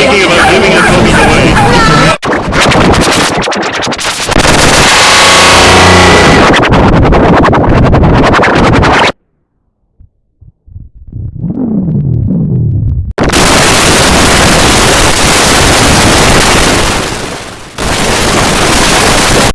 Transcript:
thinking about giving the